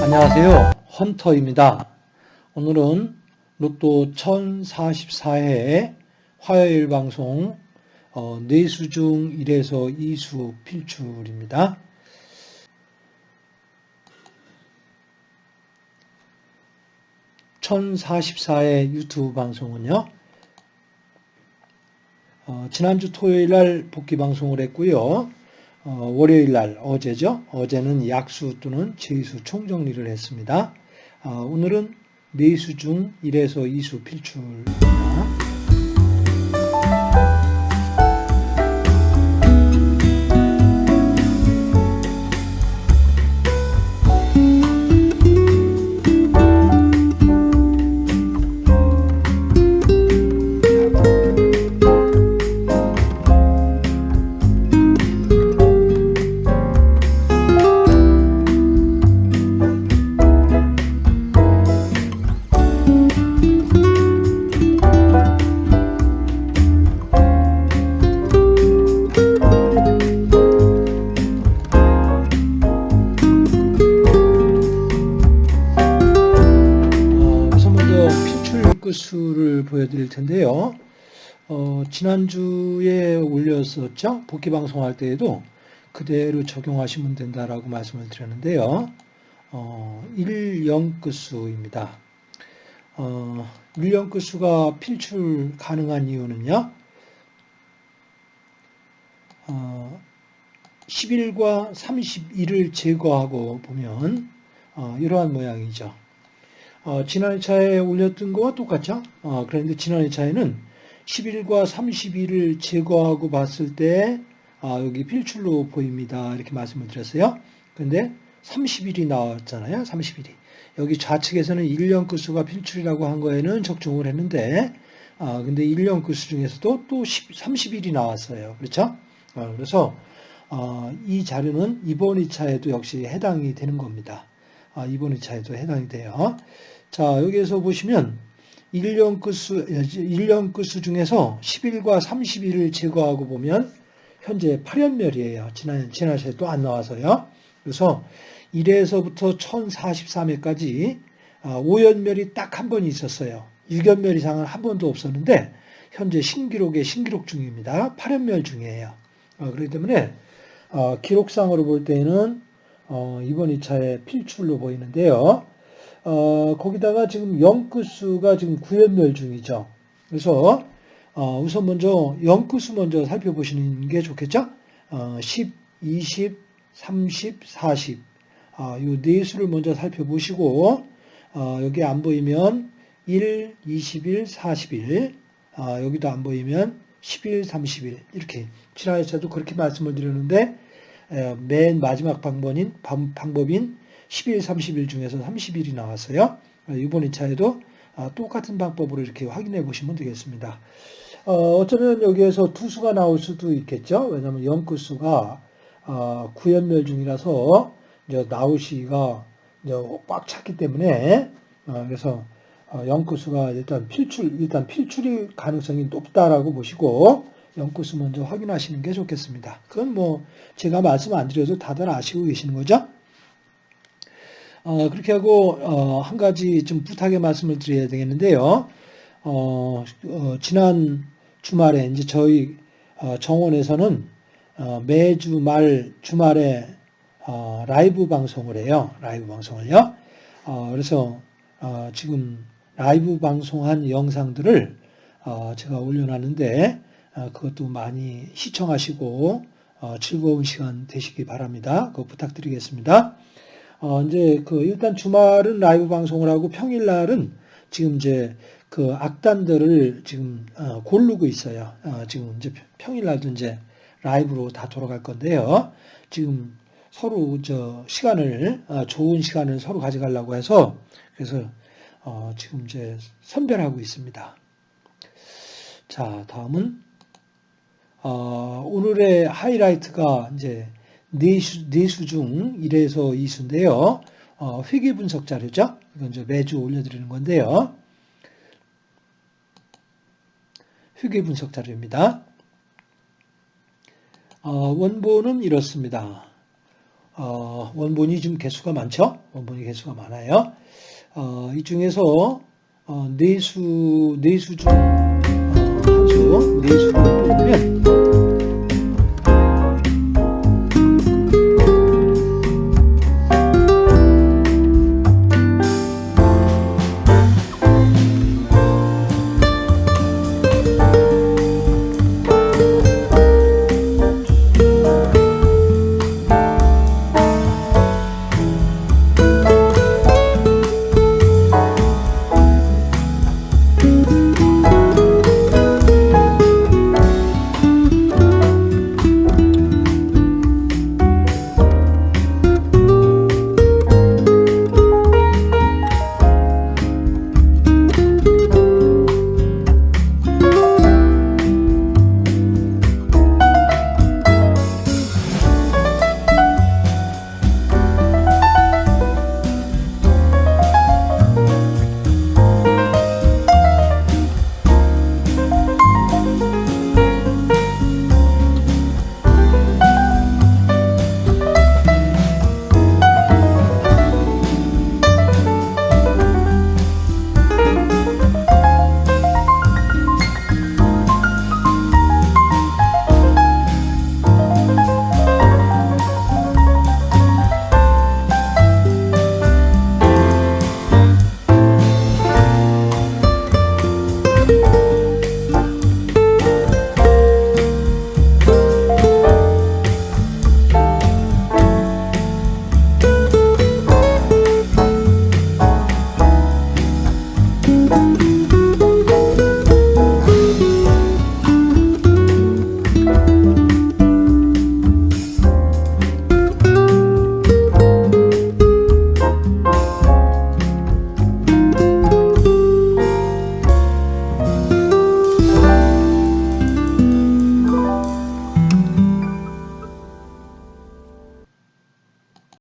안녕하세요. 헌터입니다. 오늘은 로또 1044회 화요일 방송 어, 4수 중 1에서 2수 필출입니다. (1044회) 유튜브 방송은요 어, 지난주 토요일 날 복귀 방송을 했고요 어, 월요일 날 어제죠. 어제는 약수 또는 제수 총정리를 했습니다. 어, 오늘은 네수 중 1에서 2수 필출입니다. 보여드릴 텐데요. 어, 지난주에 올렸었죠. 복귀 방송할 때에도 그대로 적용하시면 된다라고 말씀을 드렸는데요. 어, 1영 끝수입니다. 어, 1영 끝수가 필출 가능한 이유는요. 어, 11과 31을 제거하고 보면 어, 이러한 모양이죠. 어, 지난 차에 올렸던 거와 똑같죠? 어, 그런데 지난 차에는 11과 31을 제거하고 봤을 때 아, 여기 필출로 보입니다. 이렇게 말씀을 드렸어요. 근데 30일이 나왔잖아요. 30일이. 여기 좌측에서는 1년 끝수가 필출이라고 한 거에는 적중을 했는데 아, 근데 1년 끝수 중에서도 또 10, 30일이 나왔어요. 그렇죠? 어, 그래서 어, 이 자료는 이번 2차에도 역시 해당이 되는 겁니다. 아, 이번 2차에도 해당이 돼요. 자, 여기에서 보시면 1년 끝수, 1년 끝수 중에서 10일과 30일을 제거하고 보면 현재 8연멸이에요. 지난, 지난 시에 또 안 나와서요. 그래서 1회에서부터 1043회까지 5연멸이 딱 한 번 있었어요. 6연멸 이상은 한 번도 없었는데 현재 신기록의 신기록 중입니다. 8연멸 중이에요. 어, 그렇기 때문에 어, 기록상으로 볼 때는 어, 이번 2차에 필출로 보이는데요. 어, 거기다가 지금 영끝수가 지금 9연멸 중이죠. 그래서 어, 우선 먼저 영끝수 먼저 살펴보시는 게 좋겠죠. 어, 10, 20, 30, 40. 어, 이네 수를 먼저 살펴보시고 어, 여기 안 보이면 1, 21, 41. 어, 여기도 안 보이면 11, 31 이렇게 지난해에도 그렇게 말씀을 드렸는데 맨 마지막 방법인, 방법인 11, 30일 중에서 30일이 나왔어요. 이번 2차에도 아, 똑같은 방법으로 이렇게 확인해 보시면 되겠습니다. 어, 어쩌면 여기에서 두 수가 나올 수도 있겠죠. 왜냐하면 연끝수가 어, 구연멸 중이라서 이제 나올 시기가 이제 꽉 찼기 때문에 어, 그래서 연끝수가 일단 필출 일단 필출이 가능성이 높다라고 보시고 연구수 먼저 확인하시는 게 좋겠습니다. 그건 뭐 제가 말씀 안 드려도 다들 아시고 계시는 거죠. 어, 그렇게 하고 어, 한 가지 좀 부탁의 말씀을 드려야 되겠는데요. 어, 어 지난 주말에 이제 저희 어, 정원에서는 어, 매주 말 주말에 라이브 방송을 해요. 라이브 방송을요. 그래서 지금 라이브 방송한 영상들을 제가 올려놨는데 그것도 많이 시청하시고 즐거운 시간 되시기 바랍니다. 그거 부탁드리겠습니다. 어, 이제 그 일단 주말은 라이브 방송을 하고 평일 날은 지금 이제 그 악단들을 지금 어, 고르고 있어요. 어, 지금 이제 평일 날도 이제 라이브로 다 돌아갈 건데요. 지금 서로 저 시간을 어, 좋은 시간을 서로 가져가려고 해서 그래서 어, 지금 이제 선별하고 있습니다. 자 다음은 어, 오늘의 하이라이트가 이제 네수, 네수 중 1에서 2수인데요. 어, 회계 분석 자료죠. 이건 이제 매주 올려드리는 건데요. 회계 분석 자료입니다. 어, 원본은 이렇습니다. 어, 원본이 좀 개수가 많죠? 원본이 개수가 많아요. 어, 이 중에서 어, 내수 내수 중 어, 한수 내수를 뽑으면